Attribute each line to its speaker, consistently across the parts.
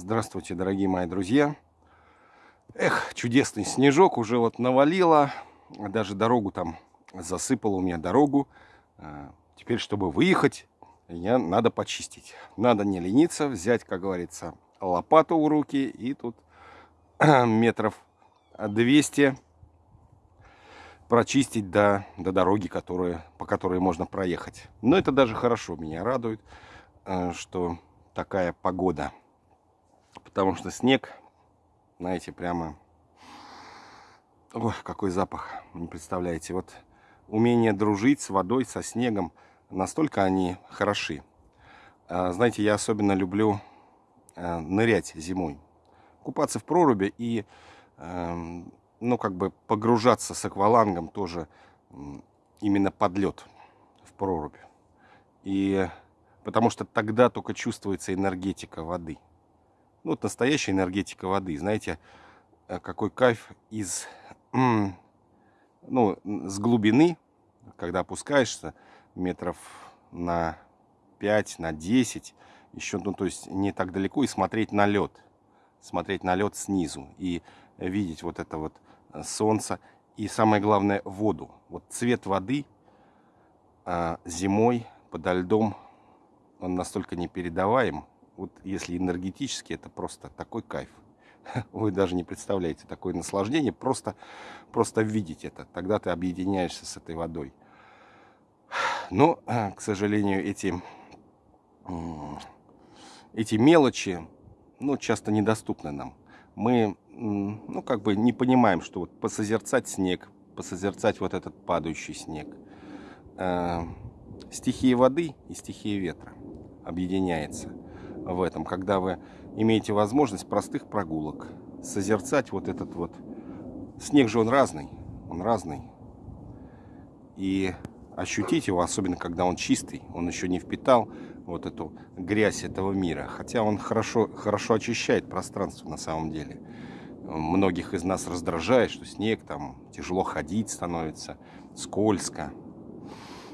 Speaker 1: Здравствуйте, дорогие мои друзья. Эх, чудесный снежок уже вот навалило. Даже дорогу там засыпало у меня дорогу. А, теперь, чтобы выехать, я надо почистить. Надо не лениться, взять, как говорится, лопату в руки. И тут метров 200 прочистить до, до дороги, которые, по которой можно проехать. Но это даже хорошо, меня радует, а, что такая погода. Потому что снег, знаете, прямо... Ой, какой запах, не представляете. Вот умение дружить с водой, со снегом, настолько они хороши. А, знаете, я особенно люблю а, нырять зимой. Купаться в проруби и, эм, ну, как бы погружаться с аквалангом тоже именно под лед в прорубь. И потому что тогда только чувствуется энергетика воды. Ну, вот настоящая энергетика воды. Знаете, э, какой кайф из, ну, с глубины, когда опускаешься метров на 5, на 10, еще, ну, то есть не так далеко, и смотреть на лед. Смотреть на лед снизу и видеть вот это вот э, солнце. И самое главное, воду. Вот цвет воды а, зимой подо льдом он настолько непередаваем. Вот если энергетически, это просто такой кайф. Вы даже не представляете такое наслаждение, просто, просто видеть это. Тогда ты объединяешься с этой водой. Но, к сожалению, эти, эти мелочи ну, часто недоступны нам. Мы ну, как бы не понимаем, что вот посозерцать снег, посозерцать вот этот падающий снег. Э, стихии воды и стихии ветра объединяется в этом, когда вы имеете возможность простых прогулок, созерцать вот этот вот... Снег же он разный, он разный. И ощутить его, особенно когда он чистый, он еще не впитал вот эту грязь этого мира. Хотя он хорошо, хорошо очищает пространство на самом деле. Многих из нас раздражает, что снег, там тяжело ходить становится, скользко.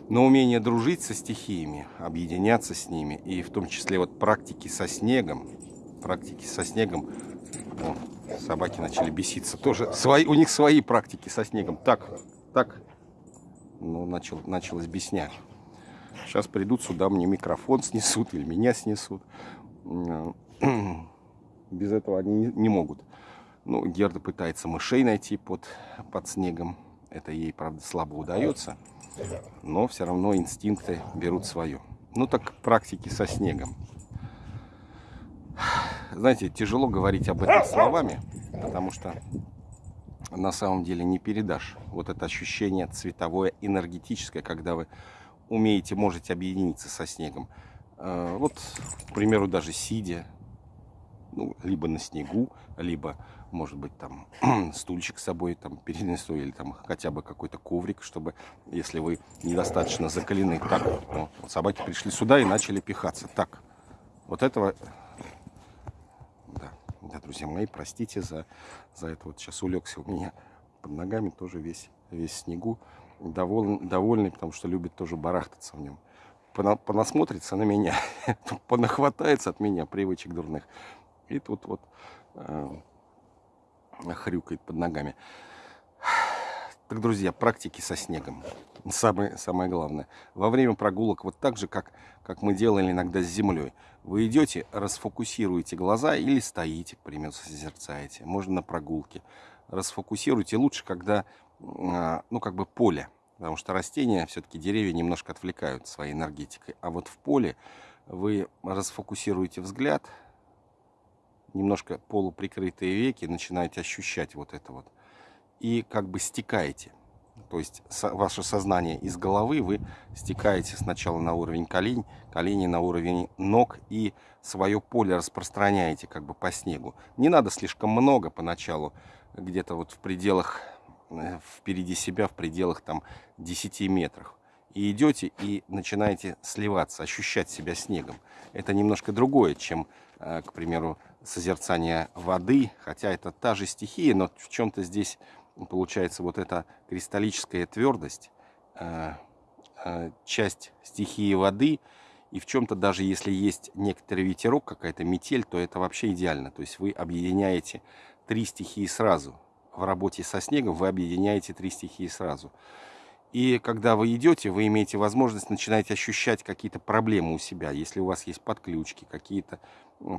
Speaker 1: Но умение дружить со стихиями, объединяться с ними, и в том числе вот практики со снегом, практики со снегом, о, собаки начали беситься, тоже свои, у них свои практики со снегом. Так, так, ну, начал, началась бесня. Сейчас придут сюда, мне микрофон снесут или меня снесут. Без этого они не, не могут. Ну, Герда пытается мышей найти под, под снегом. Это ей, правда, слабо удается но все равно инстинкты берут свое. Ну так практики со снегом. Знаете, тяжело говорить об этом словами, потому что на самом деле не передашь вот это ощущение цветовое, энергетическое, когда вы умеете, можете объединиться со снегом. Э, вот, к примеру, даже сидя, ну, либо на снегу, либо может быть, там стульчик с собой там перенесу или там хотя бы какой-то коврик, чтобы, если вы недостаточно закалены. Так, вот, вот собаки пришли сюда и начали пихаться. Так, вот этого, да, да, друзья мои, простите за, за это. Вот сейчас улегся у меня под ногами тоже весь, весь снегу. Довольный, довольный, потому что любит тоже барахтаться в нем. Понасмотрится на меня, понахватается от меня привычек дурных. И тут вот э, хрюкает под ногами. Так, друзья, практики со снегом. Самое, самое главное. Во время прогулок, вот так же, как, как мы делали иногда с землей, вы идете, расфокусируете глаза или стоите, к примеру, созерцаете. Можно на прогулке. Расфокусируйте лучше, когда, а, ну, как бы поле. Потому что растения, все-таки деревья немножко отвлекают своей энергетикой. А вот в поле вы расфокусируете взгляд, немножко полуприкрытые веки, начинаете ощущать вот это вот. И как бы стекаете. То есть ваше сознание из головы вы стекаете сначала на уровень колень, колени на уровень ног и свое поле распространяете как бы по снегу. Не надо слишком много поначалу, где-то вот в пределах, э, впереди себя, в пределах там 10 метров. И идете и начинаете сливаться, ощущать себя снегом. Это немножко другое, чем, э, к примеру, созерцания воды, хотя это та же стихия, но в чем-то здесь получается вот эта кристаллическая твердость, э, э, часть стихии воды И в чем-то даже если есть некоторый ветерок, какая-то метель, то это вообще идеально. То есть вы объединяете три стихии сразу. В работе со снегом вы объединяете три стихии сразу. И когда вы идете, вы имеете возможность начинать ощущать какие-то проблемы у себя. Если у вас есть подключки, какие-то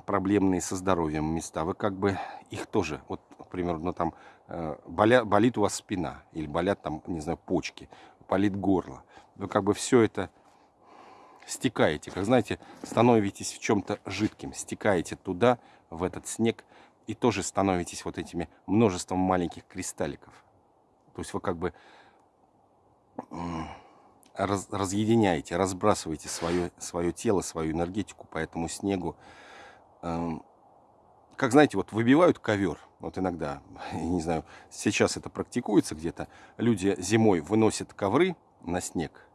Speaker 1: проблемные со здоровьем места, вы как бы их тоже, вот, примерно, там, э, боля, болит у вас спина, или болят там, не знаю, почки, болит горло. Вы как бы все это стекаете, как знаете, становитесь в чем-то жидким, стекаете туда, в этот снег, и тоже становитесь вот этими множеством маленьких кристалликов. То есть вы как бы раз, разъединяете, разбрасываете свое, свое тело, свою энергетику по этому снегу. Эм, как знаете, вот выбивают ковер, вот иногда, не знаю, сейчас это практикуется где-то, люди зимой выносят ковры на снег,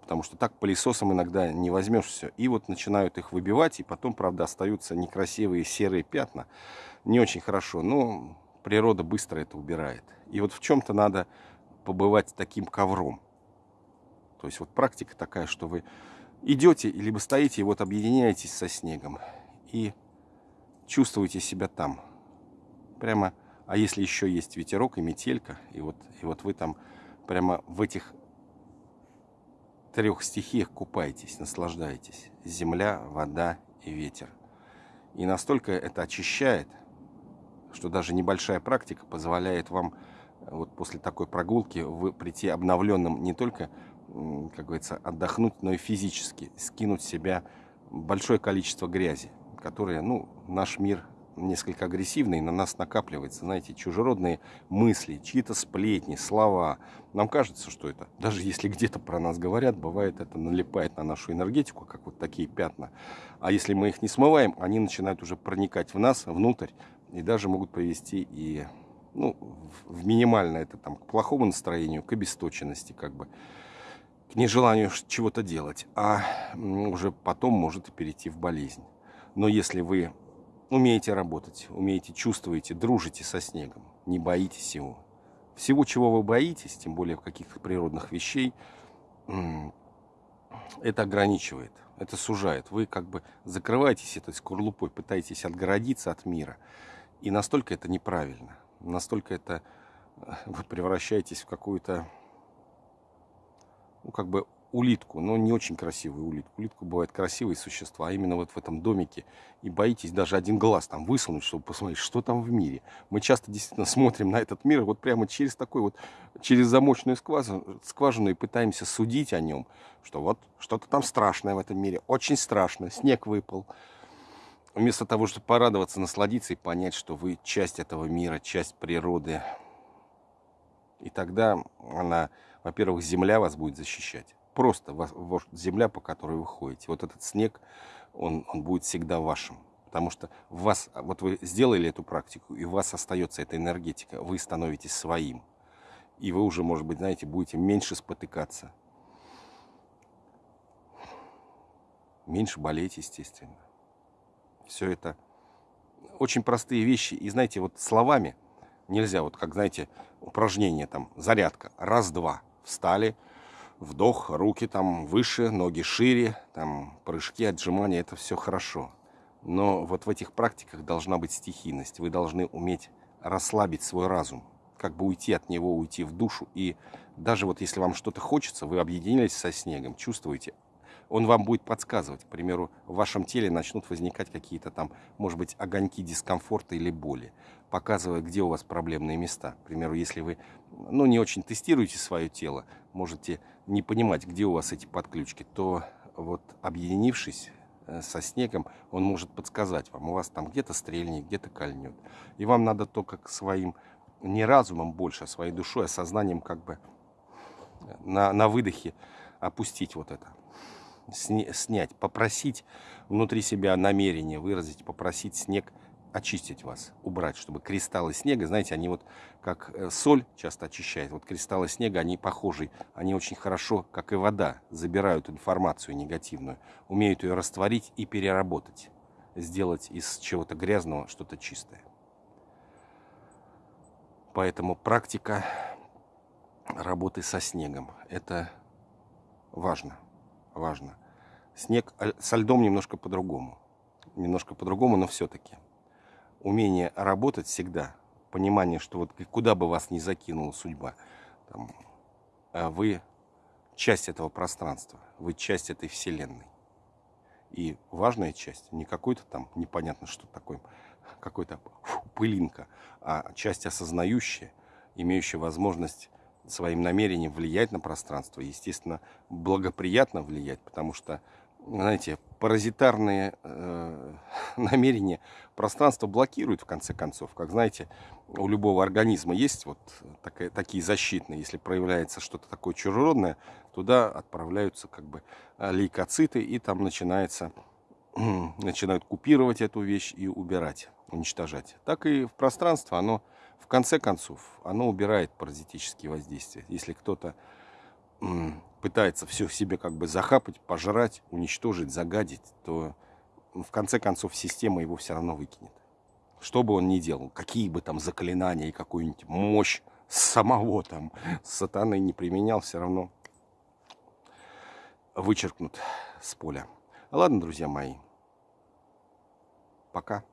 Speaker 1: потому что так пылесосом иногда не возьмешь все. И вот начинают их выбивать, и потом, правда, остаются некрасивые серые пятна. Не очень хорошо, но природа быстро это убирает. И вот в чем-то надо побывать таким ковром. То есть вот практика такая, что вы идете, либо стоите и вот объединяетесь со снегом. И чувствуете себя там. Прямо, а если еще есть ветерок и метелька, и вот, и вот вы там прямо в этих трех стихиях купаетесь, наслаждаетесь. Земля, вода и ветер. И настолько это очищает, что даже небольшая практика позволяет вам вот после такой прогулки вы прийти обновленным не только, как говорится, отдохнуть, но и физически скинуть с себя большое количество грязи, которое, ну, наш мир несколько агрессивный, на нас накапливается, знаете, чужеродные мысли, чьи-то сплетни, слова. Нам кажется, что это, даже если где-то про нас говорят, бывает это налипает на нашу энергетику, как вот такие пятна. А если мы их не смываем, они начинают уже проникать в нас, внутрь, и даже могут привести и ну, в минимальное это там к плохому настроению, к обесточенности, как бы, к нежеланию чего-то делать, а уже потом может перейти в болезнь. Но если вы умеете работать, умеете, чувствуете, дружите со снегом, не боитесь его. Всего, чего вы боитесь, тем более каких-то природных вещей, это ограничивает, это сужает. Вы как бы закрываетесь этой скорлупой, пытаетесь отгородиться от мира. И настолько это неправильно, настолько это вы превращаетесь в какую-то, ну, как бы улитку, но не очень красивую улитку. Улитку бывают красивые существа, а именно вот в этом домике. И боитесь даже один глаз там высунуть, чтобы посмотреть, что там в мире. Мы часто действительно смотрим на этот мир вот прямо через такой вот, через замочную скважину, скважину и пытаемся судить о нем, что вот что-то там страшное в этом мире, очень страшно, снег выпал. Вместо того, чтобы порадоваться, насладиться и понять, что вы часть этого мира, часть природы. И тогда она, во-первых, земля вас будет защищать просто земля, по которой вы ходите. Вот этот снег, он, он будет всегда вашим. Потому что вас, вот вы сделали эту практику, и у вас остается эта энергетика, вы становитесь своим. И вы уже, может быть, знаете, будете меньше спотыкаться. Меньше болеть, естественно. Все это очень простые вещи. И знаете, вот словами нельзя, вот как, знаете, упражнение там, зарядка. Раз-два. Встали, вдох, руки там выше, ноги шире, там прыжки, отжимания, это все хорошо. Но вот в этих практиках должна быть стихийность. Вы должны уметь расслабить свой разум, как бы уйти от него, уйти в душу. И даже вот если вам что-то хочется, вы объединились со снегом, чувствуете, он вам будет подсказывать. К примеру, в вашем теле начнут возникать какие-то там, может быть, огоньки дискомфорта или боли, показывая, где у вас проблемные места. К примеру, если вы ну, не очень тестируете свое тело, можете не понимать, где у вас эти подключки, то вот объединившись э, со снегом, он может подсказать вам. У вас там где-то стрельнет, где-то кольнет. И вам надо только к своим, не разумом больше, а своей душой, а сознанием как бы на, на выдохе опустить вот это снять, попросить внутри себя намерение выразить, попросить снег очистить вас, убрать, чтобы кристаллы снега, знаете, они вот как э, соль часто очищает, вот кристаллы снега, они похожи, они очень хорошо, как и вода, забирают информацию негативную, умеют ее растворить и переработать, сделать из чего-то грязного что-то чистое. Поэтому практика работы со снегом, это важно важно. Снег э, со льдом немножко по-другому. Немножко по-другому, но все-таки. Умение работать всегда. Понимание, что вот куда бы вас ни закинула судьба, там, э, вы часть этого пространства, вы часть этой вселенной. И важная часть, не какой-то там непонятно что такое, какой-то пылинка, а часть осознающая, имеющая возможность своим намерением влиять на пространство, естественно, благоприятно влиять, потому что, знаете, паразитарные э, намерения пространство блокируют в конце концов. Как знаете, у любого организма есть вот такая, такие защитные. Если проявляется что-то такое чужеродное, туда отправляются как бы лейкоциты, и там начинается, начинают купировать эту вещь и убирать, уничтожать. Так и в пространство оно в конце концов, оно убирает паразитические воздействия. Если кто-то пытается все в себе как бы захапать, пожрать, уничтожить, загадить, то в конце концов система его все равно выкинет. Что бы он ни делал, какие бы там заклинания и какую-нибудь мощь самого там сатаны не применял, все равно вычеркнут с поля. Ладно, друзья мои, пока.